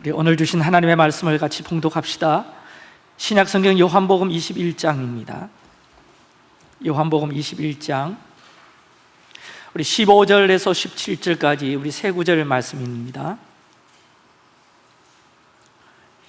우리 오늘 주신 하나님의 말씀을 같이 봉독합시다. 신약 성경 요한복음 21장입니다. 요한복음 21장 우리 15절에서 17절까지 우리 세 구절 말씀입니다.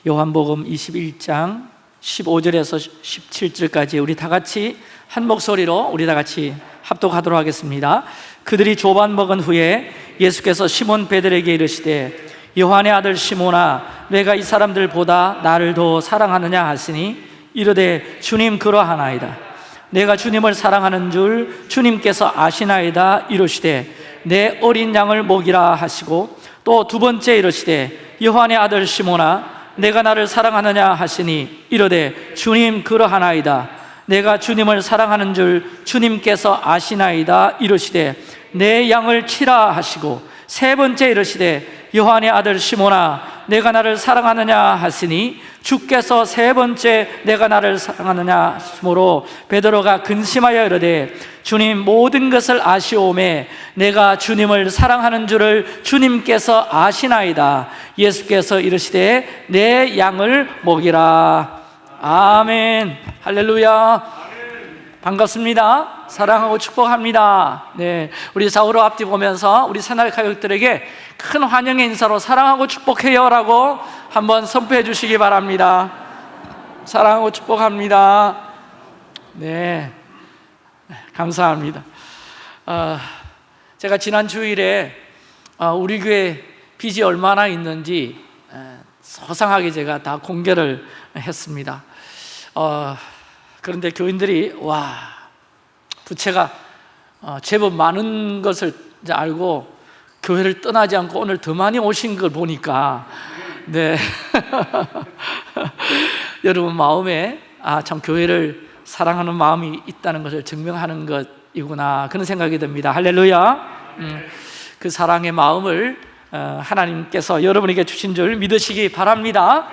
요한복음 21장 15절에서 17절까지 우리 다 같이 한 목소리로 우리 다 같이 합독하도록 하겠습니다. 그들이 조반 먹은 후에 예수께서 시몬 베드로에게 이르시되 요한의 아들 시몬아 내가 이 사람들보다 나를 더 사랑하느냐 하시니 이르되 주님 그러하나이다. 내가 주님을 사랑하는 줄 주님께서 아시나이다 이르시되 내 어린 양을 먹이라 하시고 또 두 번째 이르시되 요한의 아들 시몬아 내가 나를 사랑하느냐 하시니 이르되 주님 그러하나이다. 내가 주님을 사랑하는 줄 주님께서 아시나이다 이르시되 내 양을 치라 하시고 세 번째 이르시되 요한의 아들 시몬아 내가 나를 사랑하느냐 하시니 주께서 세 번째 내가 나를 사랑하느냐 하심으로 베드로가 근심하여 이르되 주님 모든 것을 아시오매 내가 주님을 사랑하는 줄을 주님께서 아시나이다. 예수께서 이르시되 내 양을 먹이라. 아멘. 할렐루야 반갑습니다. 사랑하고 축복합니다. 네, 우리 사우로 앞뒤 보면서 우리 새날 가족들에게 큰 환영의 인사로 사랑하고 축복해요 라고 한번 선포해 주시기 바랍니다. 사랑하고 축복합니다. 네, 감사합니다. 어, 제가 지난 주일에 어, 우리 교회 빚이 얼마나 있는지 어, 소상하게 제가 다 공개를 했습니다. 어, 그런데 교인들이 와 부채가 어, 제법 많은 것을 알고 교회를 떠나지 않고 오늘 더 많이 오신 걸 보니까 네. 여러분 마음에 아 참 교회를 사랑하는 마음이 있다는 것을 증명하는 것이구나 그런 생각이 듭니다. 할렐루야. 음, 그 사랑의 마음을 어, 하나님께서 여러분에게 주신 줄 믿으시기 바랍니다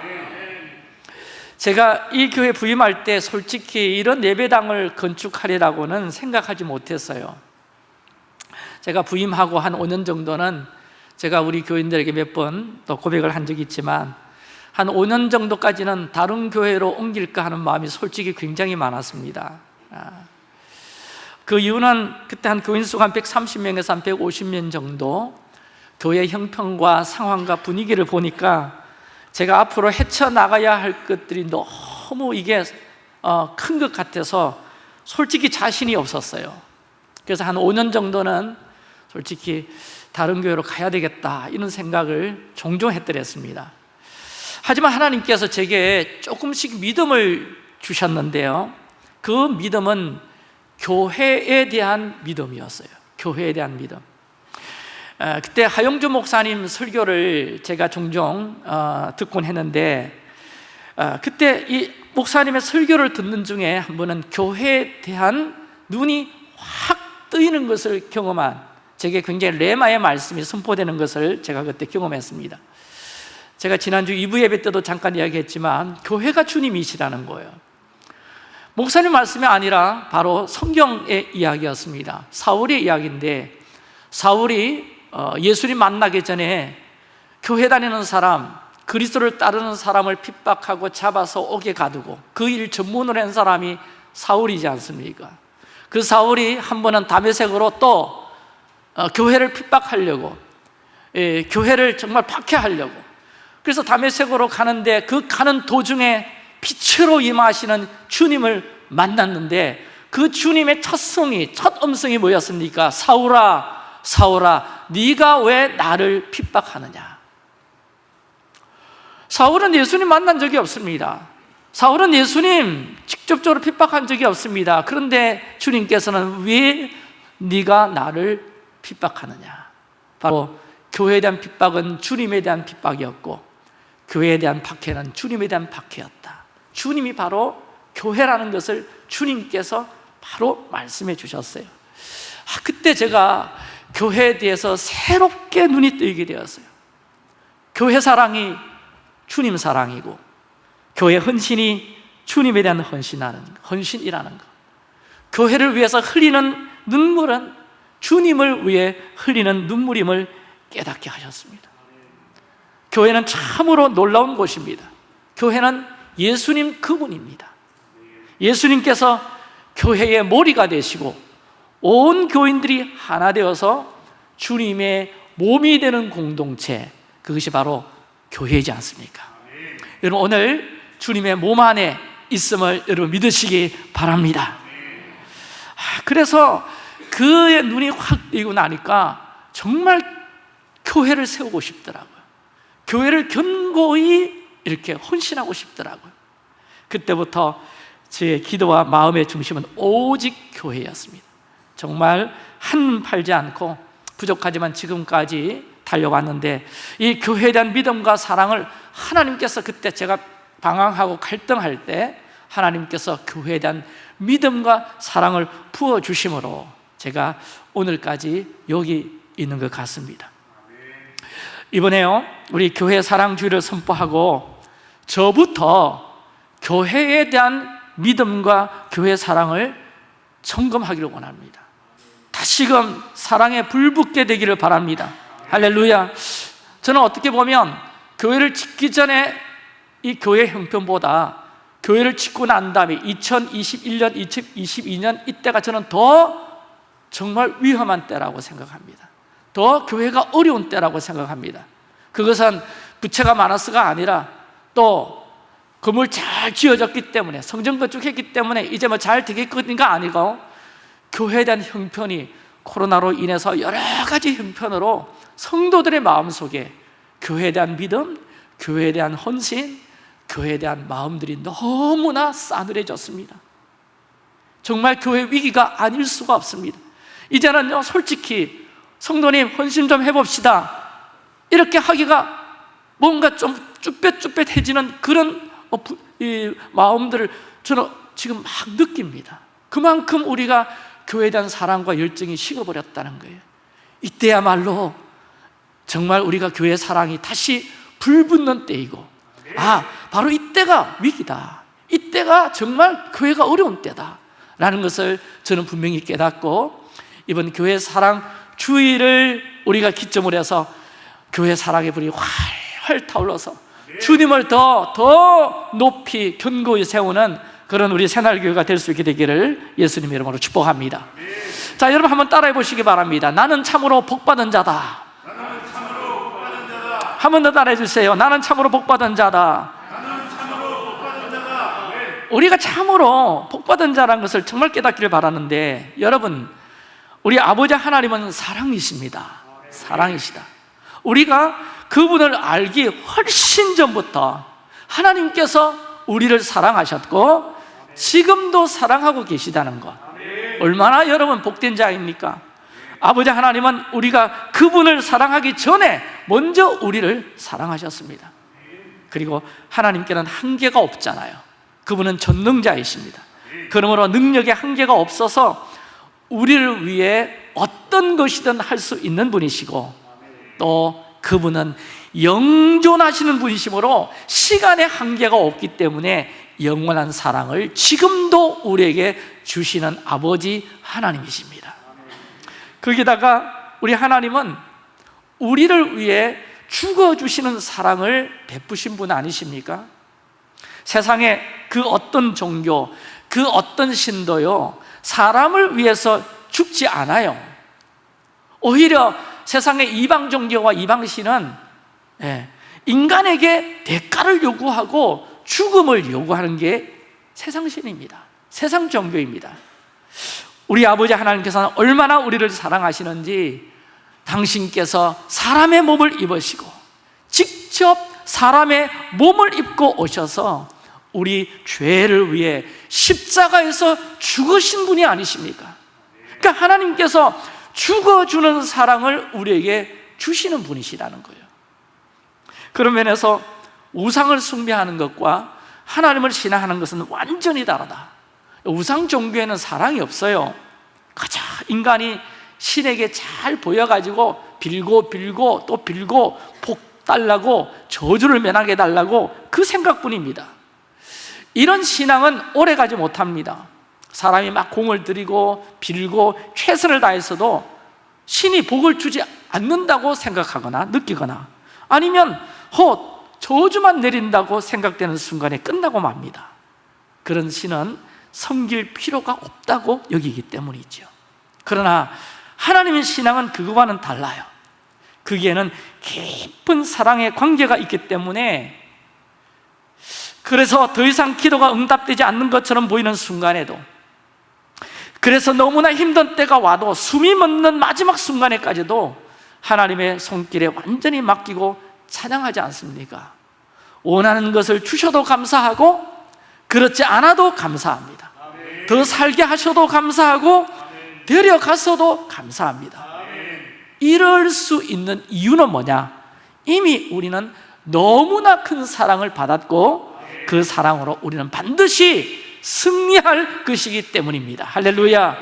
제가 이 교회 부임할 때 솔직히 이런 예배당을 건축하리라고는 생각하지 못했어요. 제가 부임하고 한 5년 정도는 제가 우리 교인들에게 몇 번 또 고백을 한 적이 있지만 한 5년 정도까지는 다른 교회로 옮길까 하는 마음이 솔직히 굉장히 많았습니다. 아, 그 이유는 그때 한 교인 수가 한 130명에서 한 150명 정도 교회 형편과 상황과 분위기를 보니까 제가 앞으로 헤쳐나가야 할 것들이 너무 이게 어, 큰것 같아서 솔직히 자신이 없었어요. 그래서 한 5년 정도는 솔직히 다른 교회로 가야 되겠다 이런 생각을 종종 했더랬습니다. 하지만 하나님께서 제게 조금씩 믿음을 주셨는데요. 그 믿음은 교회에 대한 믿음이었어요. 교회에 대한 믿음 그때 하영주 목사님 설교를 제가 종종 어, 듣곤 했는데 어, 그때 이 목사님의 설교를 듣는 중에 한 번은 교회에 대한 눈이 확 뜨이는 것을 경험한 제게 굉장히 레마의 말씀이 선포되는 것을 제가 그때 경험했습니다. 제가 지난주 2부 예배 때도 잠깐 이야기했지만 교회가 주님이시라는 거예요. 목사님 말씀이 아니라 바로 성경의 이야기였습니다. 사울의 이야기인데 사울이 어, 예수님 만나기 전에 교회 다니는 사람 그리스도를 따르는 사람을 핍박하고 잡아서 옥에 가두고 그 일 전문을 한 사람이 사울이지 않습니까? 그 사울이 한 번은 다메섹으로 또 어, 교회를 핍박하려고 예, 교회를 정말 박해하려고 그래서 다메섹으로 가는데 그 가는 도중에 빛으로 임하시는 주님을 만났는데 그 주님의 첫 성이 첫 음성이 뭐였습니까? 사울아 사울아 네가 왜 나를 핍박하느냐? 사울은 예수님 만난 적이 없습니다. 사울은 예수님 직접적으로 핍박한 적이 없습니다. 그런데 주님께서는 왜 네가 나를 핍박하느냐? 바로 교회에 대한 핍박은 주님에 대한 핍박이었고 교회에 대한 박해는 주님에 대한 박해였다. 주님이 바로 교회라는 것을 주님께서 바로 말씀해 주셨어요. 아, 그때 제가 교회에 대해서 새롭게 눈이 뜨이게 되었어요. 교회 사랑이 주님 사랑이고 교회 헌신이 주님에 대한 헌신하는 헌신이라는 것. 교회를 위해서 흘리는 눈물은 주님을 위해 흘리는 눈물임을 깨닫게 하셨습니다. 교회는 참으로 놀라운 곳입니다. 교회는 예수님 그분입니다. 예수님께서 교회의 머리가 되시고 온 교인들이 하나 되어서 주님의 몸이 되는 공동체 그것이 바로 교회이지 않습니까? 여러분 오늘 주님의 몸 안에 있음을 여러분 믿으시기 바랍니다. 아, 그래서 그의 눈이 확 뜨고 나니까 정말 교회를 세우고 싶더라고요. 교회를 견고히 이렇게 헌신하고 싶더라고요. 그때부터 제 기도와 마음의 중심은 오직 교회였습니다 정말 한 팔지 않고 부족하지만 지금까지 달려왔는데 이 교회에 대한 믿음과 사랑을 하나님께서 그때 제가 방황하고 갈등할 때 하나님께서 교회에 대한 믿음과 사랑을 부어주심으로 제가 오늘까지 여기 있는 것 같습니다. 이번에요 우리 교회 사랑주의를 선포하고 저부터 교회에 대한 믿음과 교회 사랑을 점검하기를 원합니다 다시금 사랑에 불붙게 되기를 바랍니다. 할렐루야. 저는 어떻게 보면 교회를 짓기 전에 이 교회 형편보다 교회를 짓고 난 다음에 2021년, 2022년 이때가 저는 더 정말 위험한 때라고 생각합니다. 더 교회가 어려운 때라고 생각합니다. 그것은 부채가 많아서가 아니라 또 건물 잘 지어졌기 때문에 성전 건축했기 때문에 이제 뭐 잘 되겠거니가 아니고 교회에 대한 형편이 코로나로 인해서 여러 가지 형편으로 성도들의 마음속에 교회에 대한 믿음, 교회에 대한 헌신, 교회에 대한 마음들이 너무나 싸늘해졌습니다. 정말 교회 위기가 아닐 수가 없습니다. 이제는요 솔직히 성도님 헌신 좀 해봅시다. 이렇게 하기가 뭔가 좀 쭈뼛쭈뼛해지는 그런 어, 마음들을 저는 지금 막 느낍니다. 그만큼 우리가 교회에 대한 사랑과 열정이 식어버렸다는 거예요. 이때야말로 정말 우리가 교회 사랑이 다시 불붙는 때이고 아 바로 이때가 위기다. 이때가 정말 교회가 어려운 때다 라는 것을 저는 분명히 깨닫고 이번 교회 사랑 주의를 우리가 기점으로 해서 교회 사랑의 불이 활활 타올라서 주님을 더, 더 높이 견고히 세우는 그런 우리 새날교회가 될 수 있게 되기를 예수님 이름으로 축복합니다. 자 여러분 한번 따라해 보시기 바랍니다. 나는 참으로 복받은 자다. 한 번 더 따라해 주세요. 나는 참으로 복받은 자다. 우리가 참으로 복받은 자라는 것을 정말 깨닫기를 바라는데 여러분 우리 아버지 하나님은 사랑이십니다. 사랑이시다. 우리가 그분을 알기 훨씬 전부터 하나님께서 우리를 사랑하셨고 지금도 사랑하고 계시다는 것. 얼마나 여러분 복된 자입니까? 아버지 하나님은 우리가 그분을 사랑하기 전에 먼저 우리를 사랑하셨습니다. 그리고 하나님께는 한계가 없잖아요. 그분은 전능자이십니다. 그러므로 능력에 한계가 없어서 우리를 위해 어떤 것이든 할 수 있는 분이시고 또 그분은 영존하시는 분이시므로 시간의 한계가 없기 때문에 영원한 사랑을 지금도 우리에게 주시는 아버지 하나님이십니다 거기다가 우리 하나님은 우리를 위해 죽어주시는 사랑을 베푸신 분 아니십니까? 세상에 그 어떤 종교, 그 어떤 신도요 사람을 위해서 죽지 않아요 오히려 세상의 이방 종교와 이방 신은 예, 인간에게 대가를 요구하고 죽음을 요구하는 게 세상 신입니다. 세상 종교입니다. 우리 아버지 하나님께서는 얼마나 우리를 사랑하시는지 당신께서 사람의 몸을 입으시고 직접 사람의 몸을 입고 오셔서 우리 죄를 위해 십자가에서 죽으신 분이 아니십니까? 그러니까 하나님께서 죽어주는 사랑을 우리에게 주시는 분이시라는 거예요. 그런 면에서 우상을 숭배하는 것과 하나님을 신앙하는 것은 완전히 다르다. 우상 종교에는 사랑이 없어요. 가자 인간이 신에게 잘 보여가지고 빌고 빌고 또 빌고 복 달라고 저주를 면하게 해달라고 그 생각뿐입니다. 이런 신앙은 오래가지 못합니다. 사람이 막 공을 들이고 빌고 최선을 다해서도 신이 복을 주지 않는다고 생각하거나 느끼거나 아니면 곧 저주만 내린다고 생각되는 순간에 끝나고 맙니다. 그런 신은 섬길 필요가 없다고 여기기 때문이죠 그러나 하나님의 신앙은 그거와는 달라요. 거기에는 깊은 사랑의 관계가 있기 때문에 그래서 더 이상 기도가 응답되지 않는 것처럼 보이는 순간에도 그래서 너무나 힘든 때가 와도 숨이 멎는 마지막 순간에까지도 하나님의 손길에 완전히 맡기고 찬양하지 않습니까? 원하는 것을 주셔도 감사하고 그렇지 않아도 감사합니다 더 살게 하셔도 감사하고 데려가서도 감사합니다 이럴 수 있는 이유는 뭐냐? 이미 우리는 너무나 큰 사랑을 받았고 그 사랑으로 우리는 반드시 승리할 것이기 때문입니다 할렐루야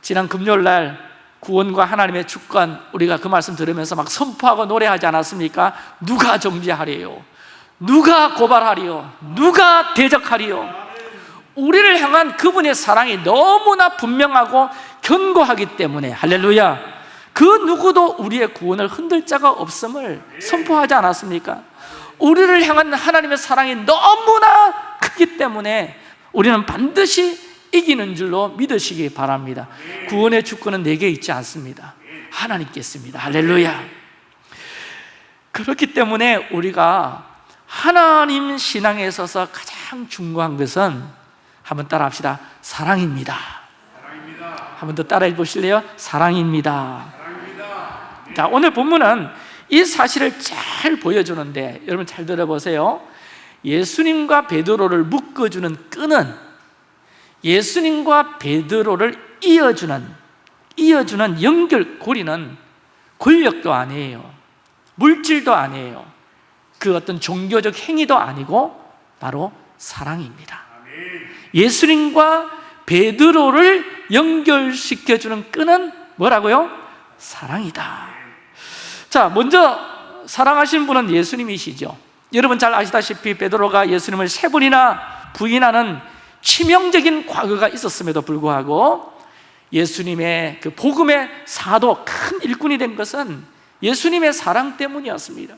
지난 금요일 날 구원과 하나님의 주권 우리가 그 말씀 들으면서 막 선포하고 노래하지 않았습니까? 누가 정죄하리요? 누가 고발하리요? 누가 대적하리요? 우리를 향한 그분의 사랑이 너무나 분명하고 견고하기 때문에 할렐루야 그 누구도 우리의 구원을 흔들 자가 없음을 선포하지 않았습니까? 우리를 향한 하나님의 사랑이 너무나 크기 때문에 우리는 반드시 이기는 줄로 믿으시기 바랍니다. 구원의 주권은 내게 있지 않습니다. 하나님께 있습니다. 할렐루야. 그렇기 때문에 우리가 하나님 신앙에 있어서 가장 중요한 것은 한번 따라 합시다. 사랑입니다. 한번 더 따라해 보실래요? 사랑입니다. 자 오늘 본문은 이 사실을 잘 보여주는데 여러분 잘 들어보세요. 예수님과 베드로를 묶어주는 끈은 예수님과 베드로를 이어주는 이어주는 연결고리는 권력도 아니에요. 물질도 아니에요. 그 어떤 종교적 행위도 아니고 바로 사랑입니다. 예수님과 베드로를 연결시켜주는 끈은 뭐라고요? 사랑이다. 자 먼저 사랑하신 분은 예수님이시죠. 여러분 잘 아시다시피 베드로가 예수님을 세 번이나 부인하는 치명적인 과거가 있었음에도 불구하고 예수님의 그 복음의 사도 큰 일꾼이 된 것은 예수님의 사랑 때문이었습니다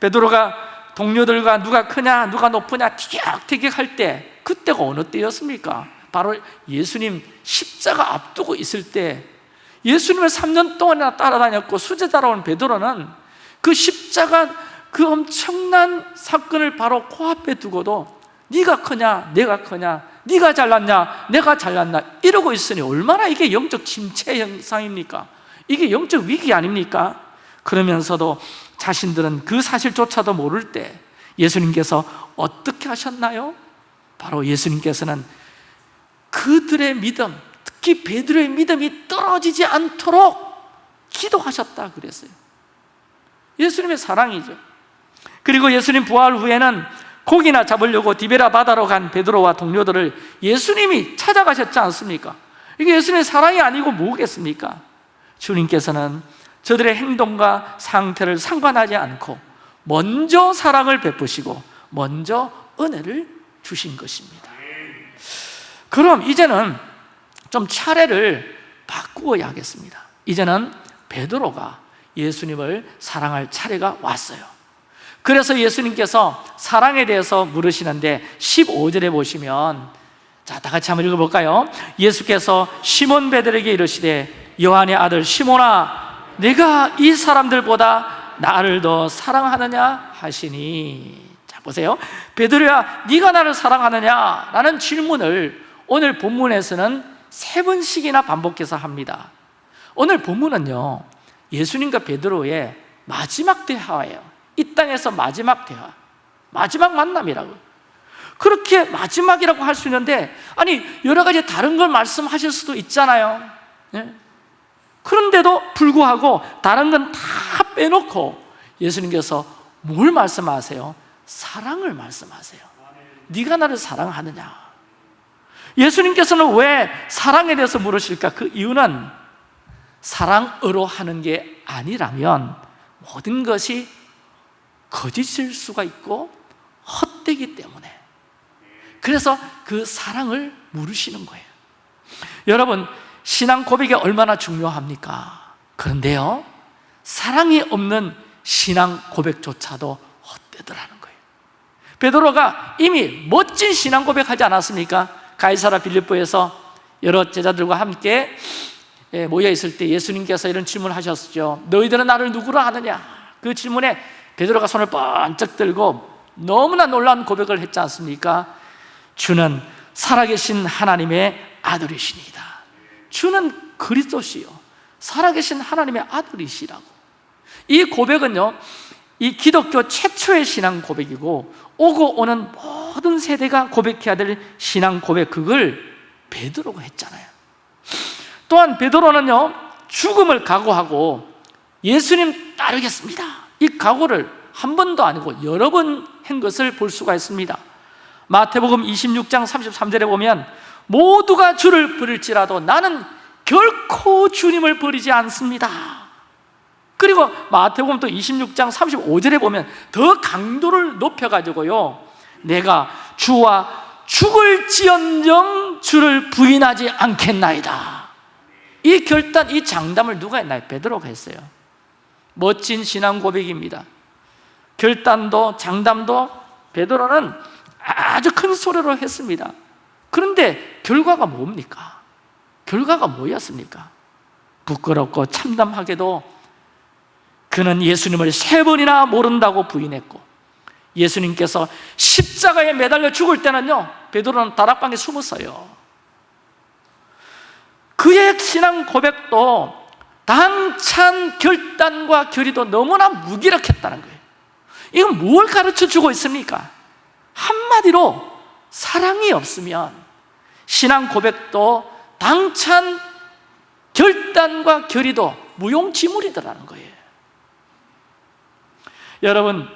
베드로가 동료들과 누가 크냐 누가 높으냐 티격태격할 때 그때가 어느 때였습니까? 바로 예수님 십자가 앞두고 있을 때 예수님을 3년 동안이나 따라다녔고 수제 따라온 베드로는 그 십자가 그 엄청난 사건을 바로 코앞에 두고도 네가 크냐 내가 크냐 네가 잘났냐 내가 잘났나 이러고 있으니 얼마나 이게 영적 침체 현상입니까? 이게 영적 위기 아닙니까? 그러면서도 자신들은 그 사실조차도 모를 때 예수님께서 어떻게 하셨나요? 바로 예수님께서는 그들의 믿음, 특히 베드로의 믿음이 떨어지지 않도록 기도하셨다 그랬어요 예수님의 사랑이죠 그리고 예수님 부활 후에는 고기나 잡으려고 디베라 바다로 간 베드로와 동료들을 예수님이 찾아가셨지 않습니까? 이게 예수님의 사랑이 아니고 뭐겠습니까? 주님께서는 저들의 행동과 상태를 상관하지 않고 먼저 사랑을 베푸시고 먼저 은혜를 주신 것입니다 그럼 이제는 좀 차례를 바꾸어야 하겠습니다 이제는 베드로가 예수님을 사랑할 차례가 왔어요 그래서 예수님께서 사랑에 대해서 물으시는데 15절에 보시면 자, 다 같이 한번 읽어볼까요? 예수께서 시몬 베드로에게 이르시되 요한의 아들 시몬아 내가 이 사람들보다 나를 더 사랑하느냐 하시니 자 보세요 베드로야 네가 나를 사랑하느냐? 라는 질문을 오늘 본문에서는 세 번씩이나 반복해서 합니다 오늘 본문은요 예수님과 베드로의 마지막 대화예요 이 땅에서 마지막 대화 마지막 만남이라고 그렇게 마지막이라고 할 수 있는데 아니 여러 가지 다른 걸 말씀하실 수도 있잖아요 예? 그런데도 불구하고 다른 건 다 빼놓고 예수님께서 뭘 말씀하세요? 사랑을 말씀하세요 네가 나를 사랑하느냐 예수님께서는 왜 사랑에 대해서 물으실까? 그 이유는 사랑으로 하는 게 아니라면 모든 것이 거짓일 수가 있고 헛되기 때문에 그래서 그 사랑을 물으시는 거예요 여러분 신앙 고백이 얼마나 중요합니까? 그런데요 사랑이 없는 신앙 고백조차도 헛되더라는 거예요 베드로가 이미 멋진 신앙 고백하지 않았습니까? 가이사라 빌립보에서 여러 제자들과 함께 예, 모여 있을 때 예수님께서 이런 질문을 하셨죠 너희들은 나를 누구로 하느냐? 그 질문에 베드로가 손을 번쩍 들고 너무나 놀라운 고백을 했지 않습니까? 주는 살아계신 하나님의 아들이시니다. 주는 그리스도시요. 살아계신 하나님의 아들이시라고. 이 고백은요 이 기독교 최초의 신앙 고백이고 오고 오는 모든 세대가 고백해야 될 신앙 고백 그걸 베드로가 했잖아요. 또한 베드로는요 죽음을 각오하고 예수님 따르겠습니다 이 각오를 한 번도 아니고 여러 번 한 것을 볼 수가 있습니다. 마태복음 26장 33절에 보면 모두가 주를 부를지라도 나는 결코 주님을 버리지 않습니다. 그리고 마태복음 또 26장 35절에 보면 더 강도를 높여가지고요. 내가 주와 죽을지언정 주를 부인하지 않겠나이다. 이 결단, 이 장담을 누가 했나요? 베드로가 했어요 멋진 신앙 고백입니다 결단도 장담도 베드로는 아주 큰 소리로 했습니다 그런데 결과가 뭡니까? 결과가 뭐였습니까? 부끄럽고 참담하게도 그는 예수님을 세 번이나 모른다고 부인했고 예수님께서 십자가에 매달려 죽을 때는요 베드로는 다락방에 숨었어요 그의 신앙 고백도 당찬 결단과 결의도 너무나 무기력했다는 거예요. 이건 뭘 가르쳐 주고 있습니까? 한마디로 사랑이 없으면 신앙 고백도 당찬 결단과 결의도 무용지물이더라는 거예요. 여러분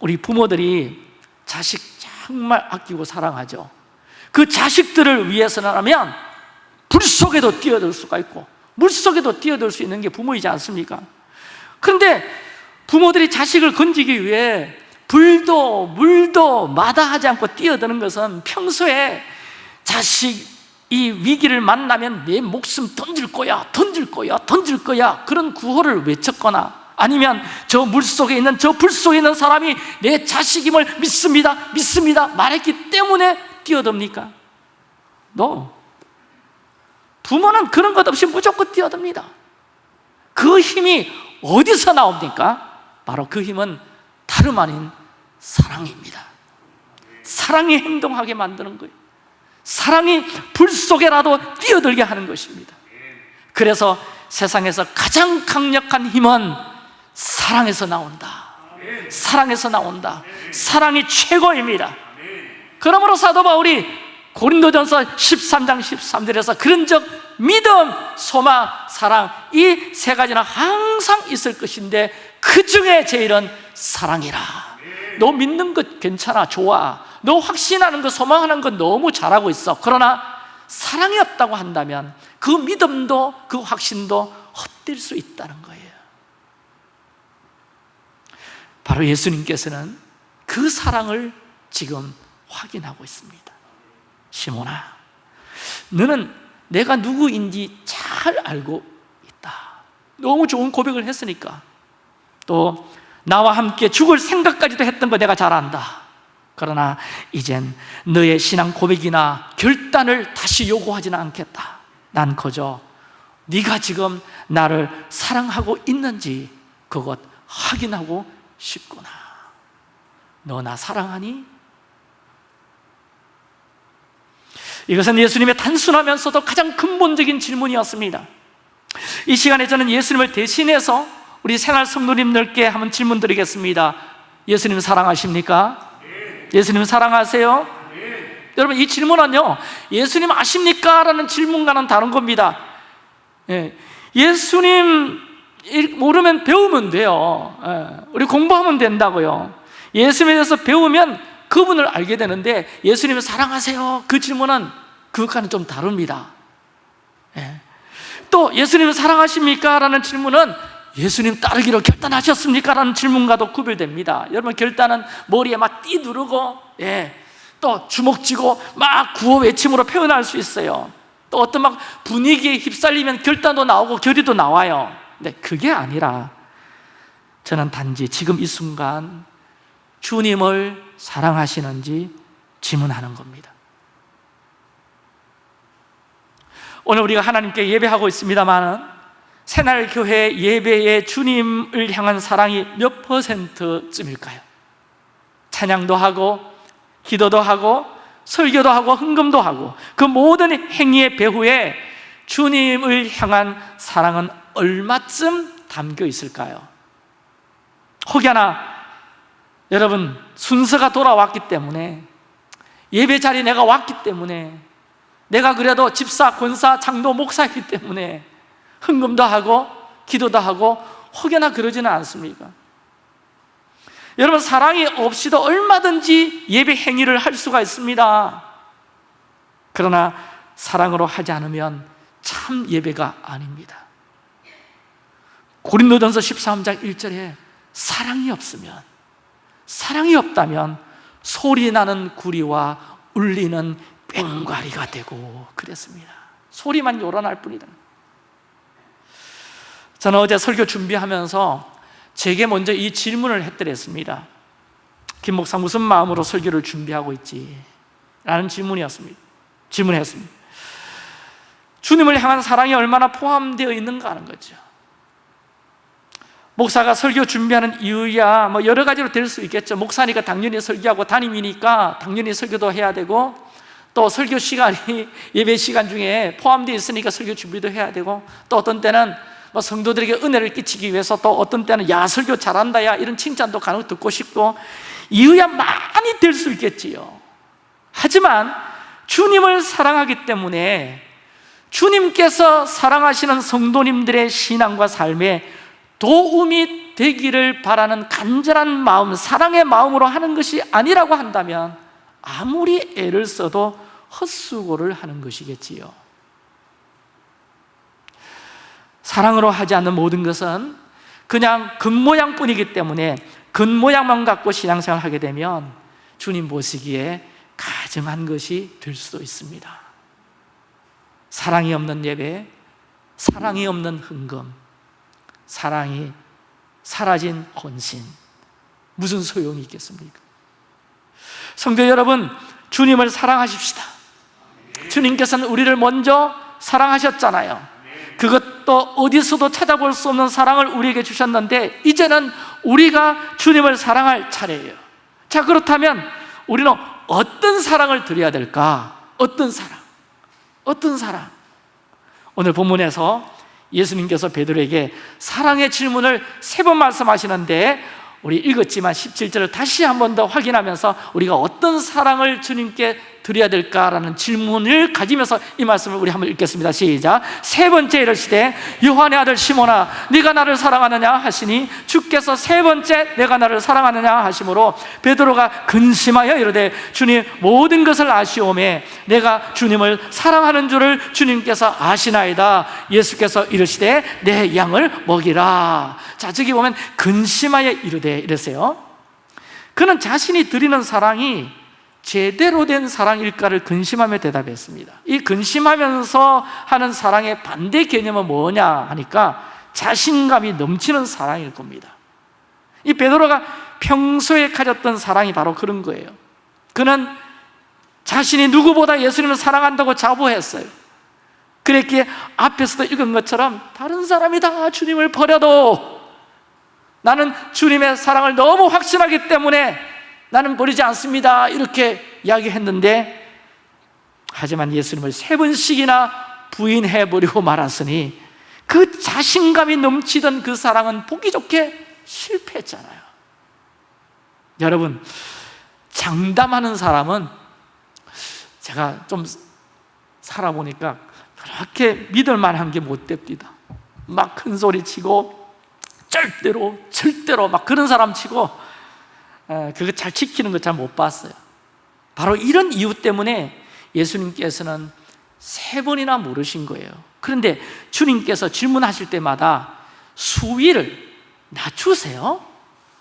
우리 부모들이 자식 정말 아끼고 사랑하죠. 그 자식들을 위해서라면 불 속에도 뛰어들 수가 있고 물 속에도 뛰어들 수 있는 게 부모이지 않습니까? 그런데 부모들이 자식을 건지기 위해 불도 물도 마다하지 않고 뛰어드는 것은 평소에 자식 이 위기를 만나면 내 목숨 던질 거야 던질 거야 던질 거야 그런 구호를 외쳤거나 아니면 저 물속에 있는 저 불 속에 있는 사람이 내 자식임을 믿습니다 믿습니다 말했기 때문에 뛰어듭니까? 너 부모는 그런 것 없이 무조건 뛰어듭니다. 그 힘이 어디서 나옵니까? 바로 그 힘은 다름 아닌 사랑입니다. 사랑이 행동하게 만드는 거예요. 사랑이 불 속에라도 뛰어들게 하는 것입니다. 그래서 세상에서 가장 강력한 힘은 사랑에서 나온다. 사랑에서 나온다. 사랑이 최고입니다. 그러므로 사도 바울이 고린도전서 13장 13절에서 그런 적 믿음, 소망, 사랑 이 세 가지는 항상 있을 것인데 그 중에 제일은 사랑이라. 너 믿는 것 괜찮아 좋아. 너 확신하는 것 소망하는 것 너무 잘하고 있어. 그러나 사랑이 없다고 한다면 그 믿음도 그 확신도 헛될 수 있다는 거예요. 바로 예수님께서는 그 사랑을 지금 확인하고 있습니다 시몬아 너는 내가 누구인지 잘 알고 있다. 너무 좋은 고백을 했으니까. 또 나와 함께 죽을 생각까지도 했던 거 내가 잘 안다. 그러나 이젠 너의 신앙 고백이나 결단을 다시 요구하지는 않겠다. 난 그저 네가 지금 나를 사랑하고 있는지 그것 확인하고 싶구나. 너 나 사랑하니? 이것은 예수님의 단순하면서도 가장 근본적인 질문이었습니다 이 시간에 저는 예수님을 대신해서 우리 생활 성도님들께 한번 질문 드리겠습니다 예수님 사랑하십니까? 예수님 사랑하세요? 여러분 이 질문은요 예수님 아십니까? 라는 질문과는 다른 겁니다 예, 예수님 모르면 배우면 돼요 예, 우리 공부하면 된다고요 예수님에 대해서 배우면 그분을 알게 되는데 예수님을 사랑하세요 그 질문은 그것과는 좀 다릅니다 예. 또 예수님을 사랑하십니까? 라는 질문은 예수님 따르기로 결단하셨습니까? 라는 질문과도 구별됩니다 여러분 결단은 머리에 막 띠두르고 예, 또 주먹 쥐고 막 구호 외침으로 표현할 수 있어요 또 어떤 막 분위기에 휩쓸리면 결단도 나오고 결의도 나와요 근데 그게 아니라 저는 단지 지금 이 순간 주님을 사랑하시는지 질문하는 겁니다 오늘 우리가 하나님께 예배하고 있습니다만 새날교회 예배의 주님을 향한 사랑이 몇 퍼센트쯤일까요? 찬양도 하고 기도도 하고 설교도 하고 헌금도 하고 그 모든 행위의 배후에 주님을 향한 사랑은 얼마쯤 담겨 있을까요? 혹여나 여러분 순서가 돌아왔기 때문에 예배 자리에 내가 왔기 때문에 내가 그래도 집사, 권사, 장도, 목사이기 때문에 헌금도 하고 기도도 하고 혹여나 그러지는 않습니까? 여러분 사랑이 없이도 얼마든지 예배 행위를 할 수가 있습니다 그러나 사랑으로 하지 않으면 참 예배가 아닙니다 고린도전서 13장 1절에 사랑이 없으면 사랑이 없다면 소리 나는 구리와 울리는 뺑가리가 되고 그랬습니다. 소리만 요란할 뿐이다. 저는 어제 설교 준비하면서 제게 먼저 이 질문을 했더랬습니다. 김 목사 무슨 마음으로 설교를 준비하고 있지? 라는 질문이었습니다. 질문했습니다. 주님을 향한 사랑이 얼마나 포함되어 있는가 하는 거죠 목사가 설교 준비하는 이유야 뭐 여러 가지로 될 수 있겠죠. 목사니까 당연히 설교하고 담임이니까 당연히 설교도 해야 되고 또 설교 시간이 예배 시간 중에 포함되어 있으니까 설교 준비도 해야 되고 또 어떤 때는 뭐 성도들에게 은혜를 끼치기 위해서 또 어떤 때는 야 설교 잘한다 야 이런 칭찬도 간혹 듣고 싶고 이유야 많이 될 수 있겠지요. 하지만 주님을 사랑하기 때문에 주님께서 사랑하시는 성도님들의 신앙과 삶에 도움이 되기를 바라는 간절한 마음, 사랑의 마음으로 하는 것이 아니라고 한다면 아무리 애를 써도 헛수고를 하는 것이겠지요. 사랑으로 하지 않는 모든 것은 그냥 겉모양뿐이기 때문에 겉모양만 갖고 신앙생활 하게 되면 주님 보시기에 가증한 것이 될 수도 있습니다. 사랑이 없는 예배, 사랑이 없는 흥금, 사랑이 사라진 헌신 무슨 소용이 있겠습니까? 성도 여러분 주님을 사랑하십시다 주님께서는 우리를 먼저 사랑하셨잖아요 그것도 어디서도 찾아볼 수 없는 사랑을 우리에게 주셨는데 이제는 우리가 주님을 사랑할 차례예요 자 그렇다면 우리는 어떤 사랑을 드려야 될까? 어떤 사랑? 어떤 사랑? 오늘 본문에서 예수님께서 베드로에게 사랑의 질문을 세 번 말씀하시는데 우리 읽었지만 17절을 다시 한 번 더 확인하면서 우리가 어떤 사랑을 주님께 드려야 될까라는 질문을 가지면서 이 말씀을 우리 한번 읽겠습니다. 시작. 세 번째 이르시되 요한의 아들 시몬아 네가 나를 사랑하느냐 하시니 주께서 세 번째 내가 나를 사랑하느냐 하심으로 베드로가 근심하여 이르되 주님 모든 것을 아시오매 내가 주님을 사랑하는 줄을 주님께서 아시나이다. 예수께서 이르시되 내 양을 먹이라. 자 저기 보면 근심하여 이르되 이랬어요. 그는 자신이 드리는 사랑이 제대로 된 사랑일까를 근심하며 대답했습니다. 이 근심하면서 하는 사랑의 반대 개념은 뭐냐 하니까 자신감이 넘치는 사랑일 겁니다. 이 베드로가 평소에 가졌던 사랑이 바로 그런 거예요. 그는 자신이 누구보다 예수님을 사랑한다고 자부했어요. 그랬기에 앞에서도 읽은 것처럼 다른 사람이 다 주님을 버려도 나는 주님의 사랑을 너무 확신하기 때문에 나는 버리지 않습니다. 이렇게 이야기했는데 하지만 예수님을 세 번씩이나 부인해버리고 말았으니 그 자신감이 넘치던 그 사랑은 보기 좋게 실패했잖아요. 여러분 장담하는 사람은 제가 좀 살아보니까 그렇게 믿을 만한 게 못 됩니다. 막 큰 소리 치고 절대로 절대로 막 그런 사람 치고 그거 잘 지키는 거 잘 못 봤어요. 바로 이런 이유 때문에 예수님께서는 세 번이나 물으신 거예요. 그런데 주님께서 질문하실 때마다 수위를 낮추세요?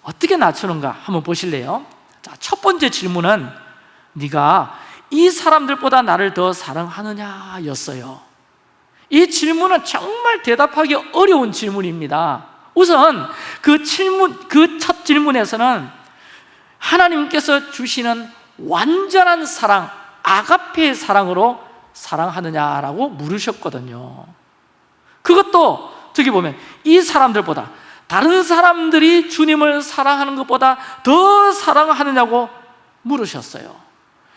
어떻게 낮추는가 한번 보실래요? 자, 첫 번째 질문은 네가 이 사람들보다 나를 더 사랑하느냐 였어요. 이 질문은 정말 대답하기 어려운 질문입니다. 우선 그 질문, 그 첫 질문에서는 하나님께서 주시는 완전한 사랑, 아가페의 사랑으로 사랑하느냐라고 물으셨거든요. 그것도 저기 보면 이 사람들보다 다른 사람들이 주님을 사랑하는 것보다 더 사랑하느냐고 물으셨어요.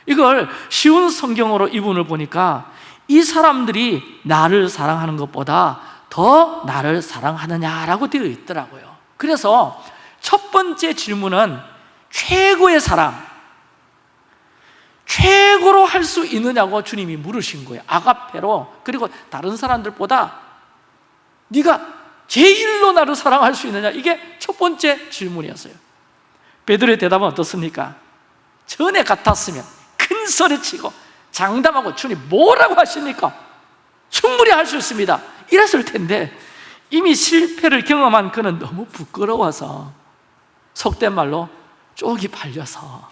이걸 쉬운 성경으로 이분을 보니까 이 사람들이 나를 사랑하는 것보다 더 나를 사랑하느냐라고 되어 있더라고요. 그래서 첫 번째 질문은 최고의 사랑, 최고로 할 수 있느냐고 주님이 물으신 거예요. 아가페로 그리고 다른 사람들보다 네가 제일로 나를 사랑할 수 있느냐 이게 첫 번째 질문이었어요. 베드로의 대답은 어떻습니까? 전에 같았으면 큰 소리 치고 장담하고 주님 뭐라고 하십니까? 충분히 할 수 있습니다. 이랬을 텐데 이미 실패를 경험한 그는 너무 부끄러워서 속된 말로 쪽이 발려서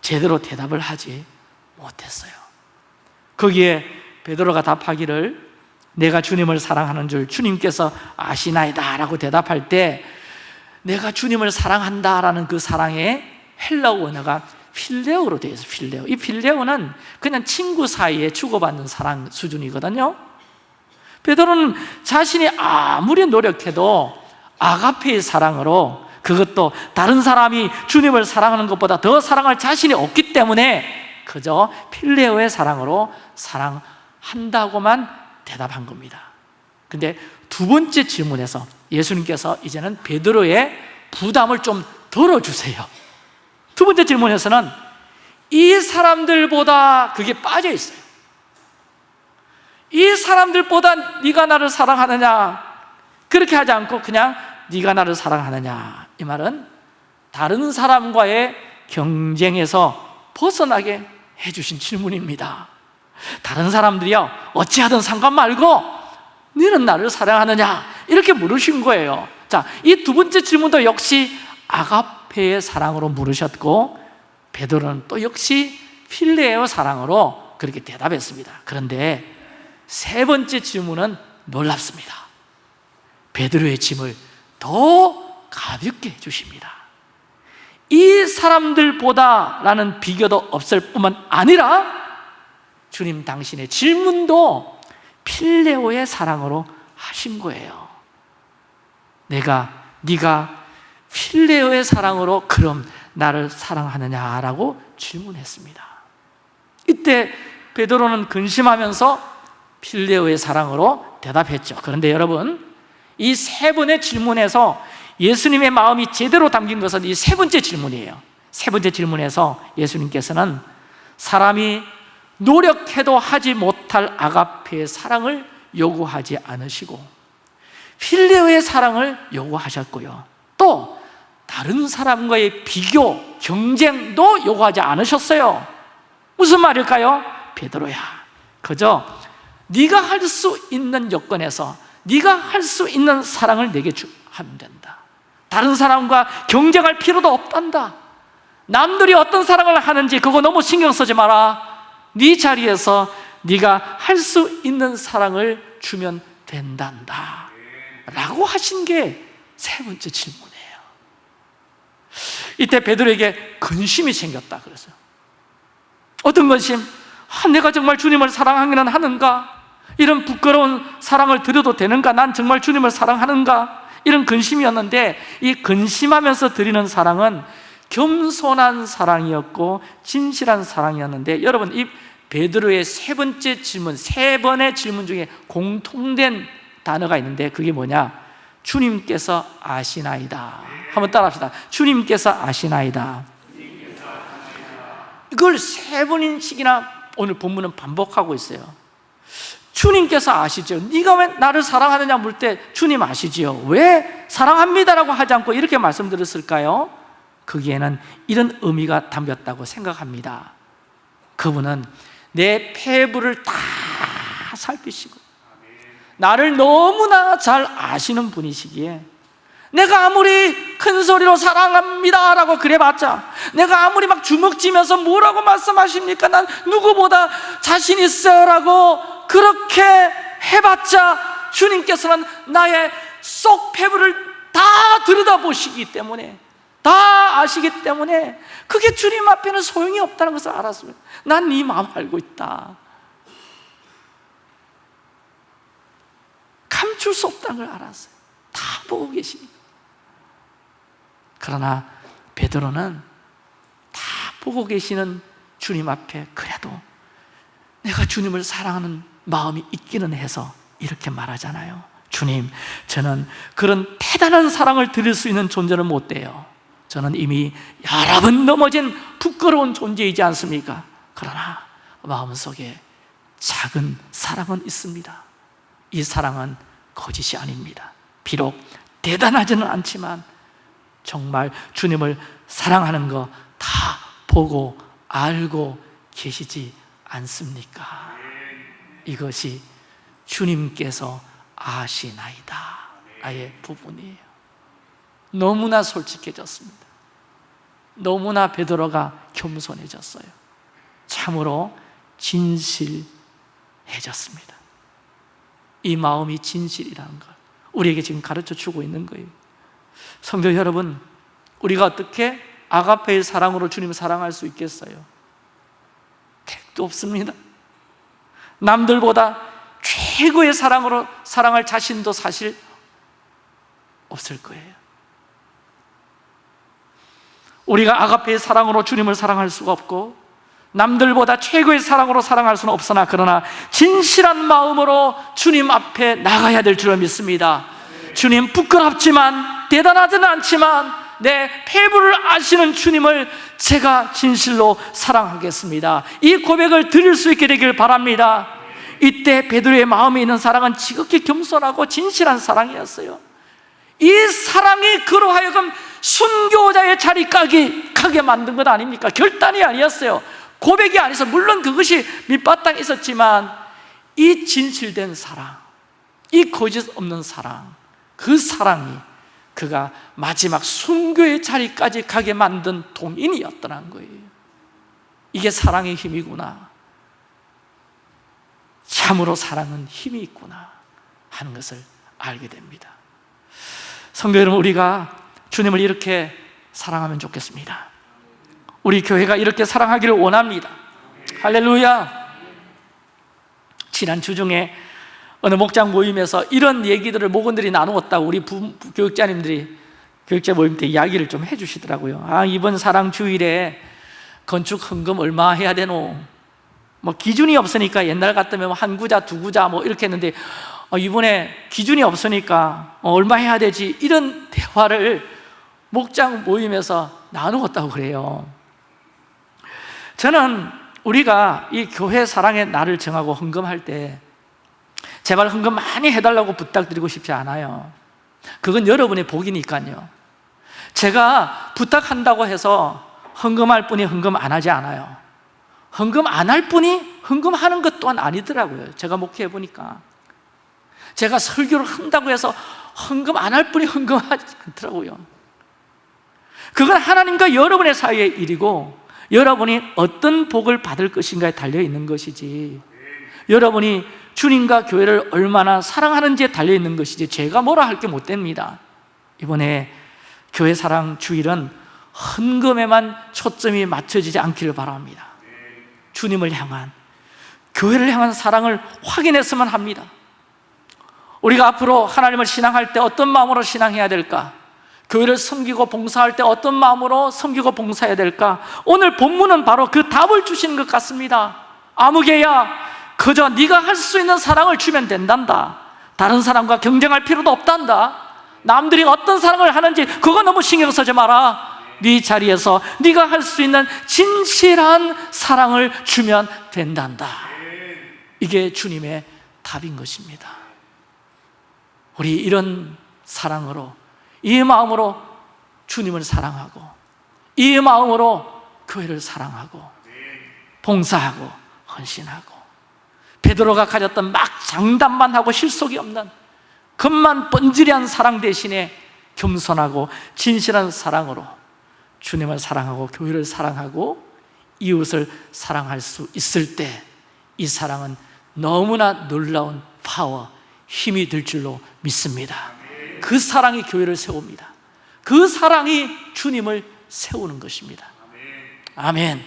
제대로 대답을 하지 못했어요. 거기에 베드로가 답하기를 내가 주님을 사랑하는 줄 주님께서 아시나이다 라고 대답할 때 내가 주님을 사랑한다 라는 그 사랑의 헬라어 원어가 필레오로 되어 있어요 필레오 이 필레오는 그냥 친구 사이에 주고받는 사랑 수준이거든요 베드로는 자신이 아무리 노력해도 아가페의 사랑으로 그것도 다른 사람이 주님을 사랑하는 것보다 더 사랑할 자신이 없기 때문에 그저 필레오의 사랑으로 사랑한다고만 대답한 겁니다. 근데 두 번째 질문에서 예수님께서 이제는 베드로의 부담을 좀 덜어주세요. 두 번째 질문에서는 이 사람들보다 그게 빠져 있어요. 이 사람들보다 네가 나를 사랑하느냐? 그렇게 하지 않고 그냥 네가 나를 사랑하느냐 이 말은 다른 사람과의 경쟁에서 벗어나게 해주신 질문입니다. 다른 사람들이요 어찌하든 상관 말고 너는 나를 사랑하느냐? 이렇게 물으신 거예요. 자, 이 두 번째 질문도 역시 아가페의 사랑으로 물으셨고 베드로는 또 역시 필레의 사랑으로 그렇게 대답했습니다. 그런데 세 번째 질문은 놀랍습니다. 베드로의 짐을 더 가볍게 해주십니다. 이 사람들보다 라는 비교도 없을 뿐만 아니라 주님 당신의 질문도 필레오의 사랑으로 하신 거예요. 내가 네가 필레오의 사랑으로 그럼 나를 사랑하느냐라고 질문했습니다. 이때 베드로는 근심하면서 필레오의 사랑으로 대답했죠. 그런데 여러분 이 세 번의 질문에서 예수님의 마음이 제대로 담긴 것은 이 세 번째 질문이에요. 세 번째 질문에서 예수님께서는 사람이 노력해도 하지 못할 아가페의 사랑을 요구하지 않으시고 필레오의 사랑을 요구하셨고요. 또 다른 사람과의 비교, 경쟁도 요구하지 않으셨어요. 무슨 말일까요? 베드로야. 그저 네가 할 수 있는 여건에서 네가 할 수 있는 사랑을 내게 하면 된다 다른 사람과 경쟁할 필요도 없단다 남들이 어떤 사랑을 하는지 그거 너무 신경 쓰지 마라 네 자리에서 네가 할 수 있는 사랑을 주면 된단다 라고 하신 게 세 번째 질문이에요 이때 베드로에게 근심이 생겼다 그래서 어떤 근심? 아, 내가 정말 주님을 사랑하기는 하는가? 이런 부끄러운 사랑을 드려도 되는가? 난 정말 주님을 사랑하는가? 이런 근심이었는데 이 근심하면서 드리는 사랑은 겸손한 사랑이었고 진실한 사랑이었는데 여러분 이 베드로의 세 번째 질문, 세 번의 질문 중에 공통된 단어가 있는데 그게 뭐냐? 주님께서 아시나이다. 한번 따라합시다. 주님께서 아시나이다. 이걸 세 번씩이나 오늘 본문은 반복하고 있어요 주님께서 아시죠 네가 왜 나를 사랑하느냐 물 때 주님 아시지요 왜 사랑합니다라고 하지 않고 이렇게 말씀드렸을까요? 거기에는 이런 의미가 담겼다고 생각합니다 그분은 내 폐부를 다 살피시고 나를 너무나 잘 아시는 분이시기에 내가 아무리 큰 소리로 사랑합니다 라고 그래봤자 내가 아무리 막 주먹 쥐면서 뭐라고 말씀하십니까? 난 누구보다 자신 있어요 라고 그렇게 해봤자 주님께서는 나의 쏙 폐부를 다 들여다보시기 때문에 다 아시기 때문에 그게 주님 앞에는 소용이 없다는 것을 알았습니다. 난 네 마음 알고 있다. 감출 수 없다는 걸 알았어요. 다 보고 계십니다 그러나 베드로는 다 보고 계시는 주님 앞에 그래도 내가 주님을 사랑하는 마음이 있기는 해서 이렇게 말하잖아요 주님, 저는 그런 대단한 사랑을 드릴 수 있는 존재는 못 돼요 저는 이미 여러 번 넘어진 부끄러운 존재이지 않습니까? 그러나 마음속에 작은 사랑은 있습니다 이 사랑은 거짓이 아닙니다 비록 대단하지는 않지만 정말 주님을 사랑하는 거 다 보고 알고 계시지 않습니까? 이것이 주님께서 아시나이다. 아예 부분이에요. 너무나 솔직해졌습니다. 너무나 베드로가 겸손해졌어요. 참으로 진실해졌습니다. 이 마음이 진실이라는 걸 우리에게 지금 가르쳐 주고 있는 거예요. 성도 여러분 우리가 어떻게 아가페의 사랑으로 주님을 사랑할 수 있겠어요? 택도 없습니다 남들보다 최고의 사랑으로 사랑할 자신도 사실 없을 거예요. 우리가 아가페의 사랑으로 주님을 사랑할 수가 없고 남들보다 최고의 사랑으로 사랑할 수는 없으나 그러나 진실한 마음으로 주님 앞에 나가야 될 줄을 믿습니다. 주님 부끄럽지만 대단하지는 않지만 내 패부를 아시는 주님을 제가 진실로 사랑하겠습니다. 이 고백을 드릴 수 있게 되길 바랍니다. 이때 베드로의 마음에 있는 사랑은 지극히 겸손하고 진실한 사랑이었어요. 이 사랑이 그로 하여금 순교자의 자리까지 가게 만든 것 아닙니까? 결단이 아니었어요. 고백이 아니서 물론 그것이 밑바탕 있었지만 이 진실된 사랑 이 거짓 없는 사랑 그 사랑이 그가 마지막 순교의 자리까지 가게 만든 동인이었더란 거예요. 이게 사랑의 힘이구나. 참으로 사랑은 힘이 있구나 하는 것을 알게 됩니다. 성도 여러분 우리가 주님을 이렇게 사랑하면 좋겠습니다. 우리 교회가 이렇게 사랑하기를 원합니다. 할렐루야! 지난 주중에 어느 목장 모임에서 이런 얘기들을 목원들이 나누었다고 우리 부, 교육자님들이 교육자 모임 때 이야기를 좀 해주시더라고요 아 이번 사랑 주일에 건축 헌금 얼마 해야 되노? 뭐 기준이 없으니까 옛날 같으면 한 구자, 두 구자 뭐 이렇게 했는데 어, 이번에 기준이 없으니까 어, 얼마 해야 되지? 이런 대화를 목장 모임에서 나누었다고 그래요 저는 우리가 이 교회 사랑의 날을 정하고 헌금할 때 제발 헌금 많이 해달라고 부탁드리고 싶지 않아요. 그건 여러분의 복이니까요. 제가 부탁한다고 해서 헌금할 분이 헌금 안 하지 않아요. 헌금 안할 분이 헌금하는 것 또한 아니더라고요. 제가 목회해 보니까. 제가 설교를 한다고 해서 헌금 안할 분이 헌금하지 않더라고요. 그건 하나님과 여러분의 사이의 일이고 여러분이 어떤 복을 받을 것인가에 달려 있는 것이지. 여러분이 주님과 교회를 얼마나 사랑하는지에 달려있는 것이지 제가 뭐라 할 게 못 됩니다 이번에 교회 사랑 주일은 헌금에만 초점이 맞춰지지 않기를 바랍니다 주님을 향한 교회를 향한 사랑을 확인했으면 합니다 우리가 앞으로 하나님을 신앙할 때 어떤 마음으로 신앙해야 될까? 교회를 섬기고 봉사할 때 어떤 마음으로 섬기고 봉사해야 될까? 오늘 본문은 바로 그 답을 주시는 것 같습니다 아무개야 그저 네가 할 수 있는 사랑을 주면 된단다. 다른 사람과 경쟁할 필요도 없단다. 남들이 어떤 사랑을 하는지 그거 너무 신경 쓰지 마라. 네 자리에서 네가 할 수 있는 진실한 사랑을 주면 된단다. 이게 주님의 답인 것입니다. 우리 이런 사랑으로 이 마음으로 주님을 사랑하고 이 마음으로 교회를 사랑하고 봉사하고 헌신하고 베드로가 가졌던 막 장담만 하고 실속이 없는 겉만 번지르한 사랑 대신에 겸손하고 진실한 사랑으로 주님을 사랑하고 교회를 사랑하고 이웃을 사랑할 수 있을 때 이 사랑은 너무나 놀라운 파워, 힘이 될 줄로 믿습니다. 그 사랑이 교회를 세웁니다. 그 사랑이 주님을 세우는 것입니다. 아멘.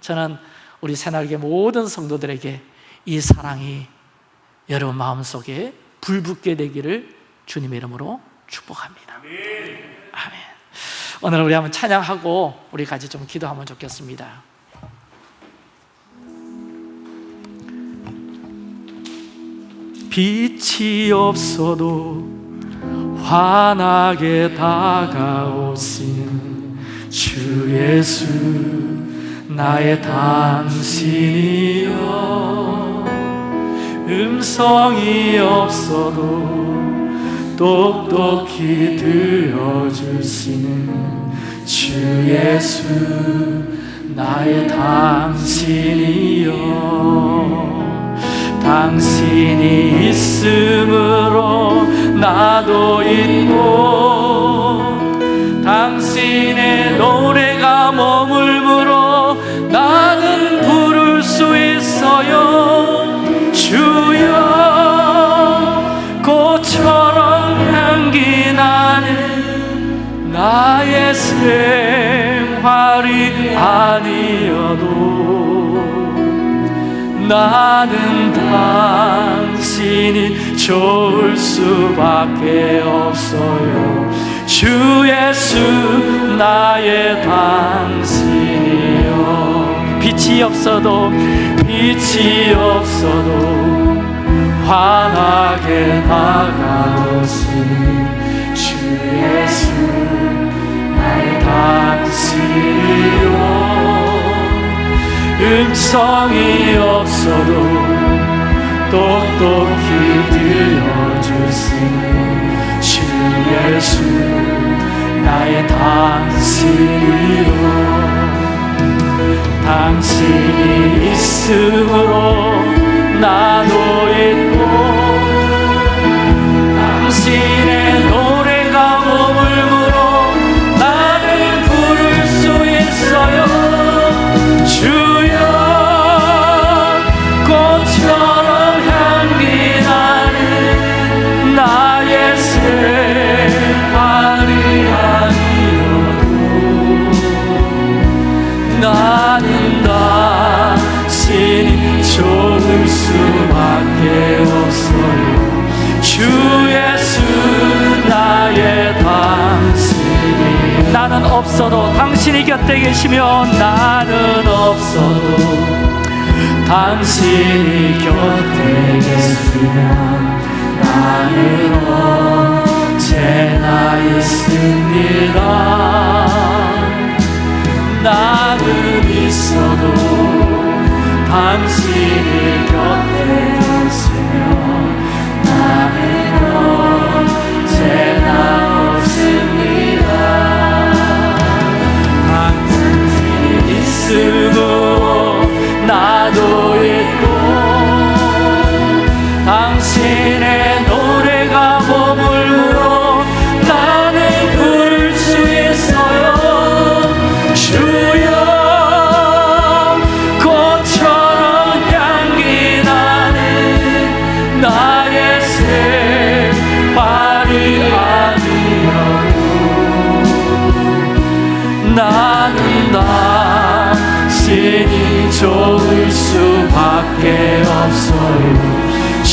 저는 우리 새날개 모든 성도들에게 이 사랑이 여러분 마음속에 불붙게 되기를 주님의 이름으로 축복합니다. 아멘. 오늘 우리 한번 찬양하고 우리 같이 좀 기도하면 좋겠습니다. 빛이 없어도 환하게 다가오신 주 예수 나의 당신이여 음성이 없어도 똑똑히 들려주시는 주 예수 나의 당신이여. 당신이 있으므로 나도 있고 당신의 노래가 머물 생활이 아니어도 나는 당신이 좋을 수밖에 없어요. 주 예수 나의 당신이요 빛이 없어도 빛이 없어도 환하게 다가오신 당신이요 음성이 없어도 똑똑히 들려주시는 주 예수 나의 당신이요. 당신이 있으므로 나도 있고 없어도 당신이 곁에 계시면 나는 없어도 당신이 곁에 계시면 나는 언제나 있습니다. 나는 있어도 당신이 곁에 있으고 나도 있고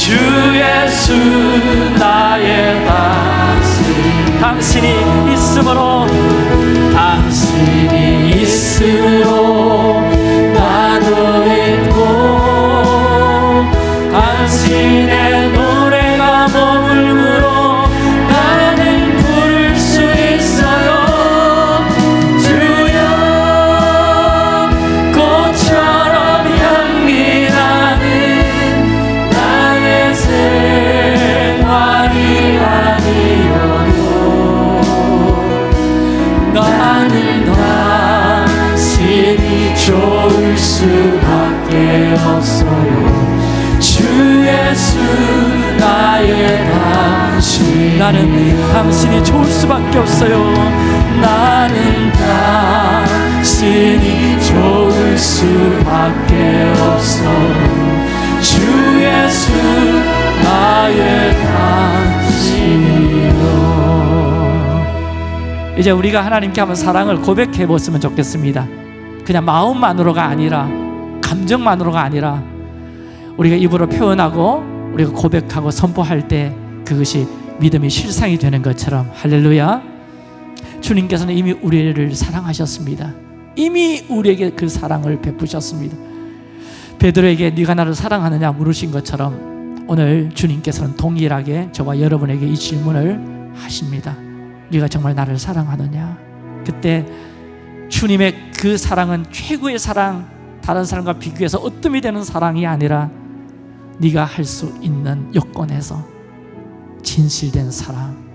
주 예수 나의 당신 당신이 있으므로 나는 당신이 좋을 수밖에 없어요. 나는 당신이 좋을 수밖에 없어요. 주 예수 나의 당신이요 이제 우리가 하나님께 한번 사랑을 고백해 보았으면 좋겠습니다. 그냥 마음만으로가 아니라 감정만으로가 아니라 우리가 입으로 표현하고 우리가 고백하고 선포할 때 그것이 믿음의 실상이 되는 것처럼 할렐루야. 주님께서는 이미 우리를 사랑하셨습니다. 이미 우리에게 그 사랑을 베푸셨습니다. 베드로에게 네가 나를 사랑하느냐 물으신 것처럼 오늘 주님께서는 동일하게 저와 여러분에게 이 질문을 하십니다. 네가 정말 나를 사랑하느냐? 그때 주님의 그 사랑은 최고의 사랑, 다른 사람과 비교해서 어뜸이 되는 사랑이 아니라 네가 할 수 있는 여건에서 진실된 사랑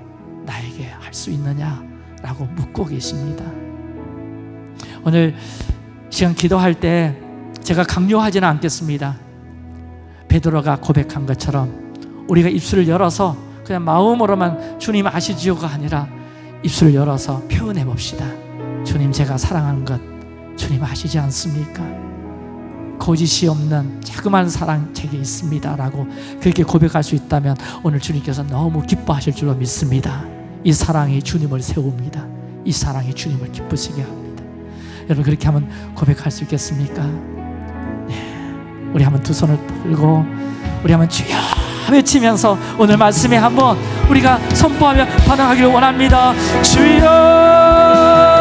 나에게 할 수 있느냐라고 묻고 계십니다. 오늘 시간 기도할 때 제가 강요하지는 않겠습니다. 베드로가 고백한 것처럼 우리가 입술을 열어서 그냥 마음으로만 주님 아시지요가 아니라 입술을 열어서 표현해 봅시다. 주님 제가 사랑하는 것 주님 아시지 않습니까? 거짓이 없는 자그마한 사랑 제게 있습니다 라고 그렇게 고백할 수 있다면 오늘 주님께서 너무 기뻐하실 줄로 믿습니다. 이 사랑이 주님을 세웁니다. 이 사랑이 주님을 기쁘시게 합니다. 여러분 그렇게 한번 고백할 수 있겠습니까? 네. 우리 한번 두 손을 들고 우리 한번 주여 외치면서 오늘 말씀에 한번 우리가 선포하며 반응하기를 원합니다. 주여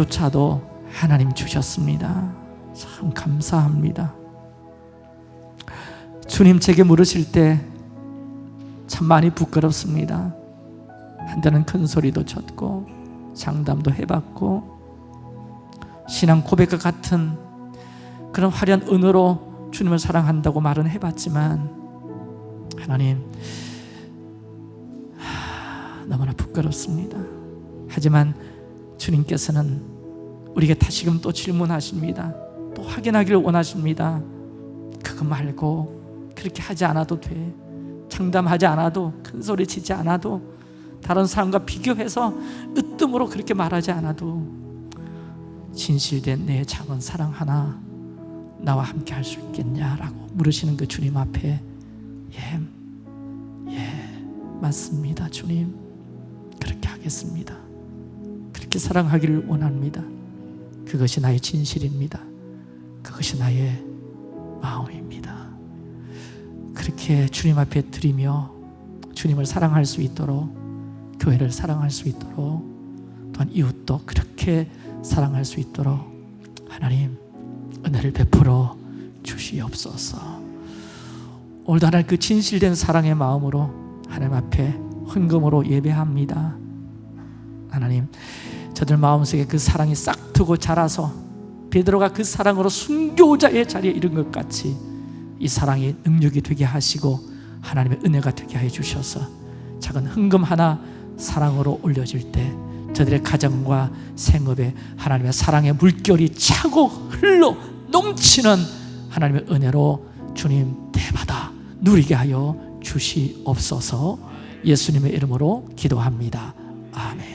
조차도 하나님 주셨습니다. 참 감사합니다. 주님 제게 물으실 때 참 많이 부끄럽습니다. 한때는 큰 소리도 쳤고 장담도 해봤고 신앙 고백과 같은 그런 화려한 은으로 주님을 사랑한다고 말은 해봤지만 하나님 하, 너무나 부끄럽습니다. 하지만 주님께서는 우리에게 다시금 또 질문하십니다. 또 확인하기를 원하십니다. 그거 말고 그렇게 하지 않아도 돼. 장담하지 않아도 큰 소리 치지 않아도 다른 사람과 비교해서 으뜸으로 그렇게 말하지 않아도 진실된 내 작은 사랑 하나 나와 함께 할 수 있겠냐라고 물으시는 그 주님 앞에 예, 예, 맞습니다 주님. 그렇게 하겠습니다. 그렇게 사랑하기를 원합니다 그것이 나의 진실입니다. 그것이 나의 마음입니다. 그렇게 주님 앞에 드리며 주님을 사랑할 수 있도록 교회를 사랑할 수 있도록 또한 이웃도 그렇게 사랑할 수 있도록 하나님 은혜를 베풀어 주시옵소서. 오늘도 그 진실된 사랑의 마음으로 하나님 앞에 헌금으로 예배합니다. 하나님 저들 마음속에 그 사랑이 싹트고 자라서 베드로가 그 사랑으로 순교자의 자리에 이른 것 같이 이 사랑이 능력이 되게 하시고 하나님의 은혜가 되게 해 주셔서 작은 헌금 하나 사랑으로 올려질 때 저들의 가정과 생업에 하나님의 사랑의 물결이 차고 흘러 넘치는 하나님의 은혜로 주님 대받아 누리게 하여 주시옵소서 예수님의 이름으로 기도합니다. 아멘.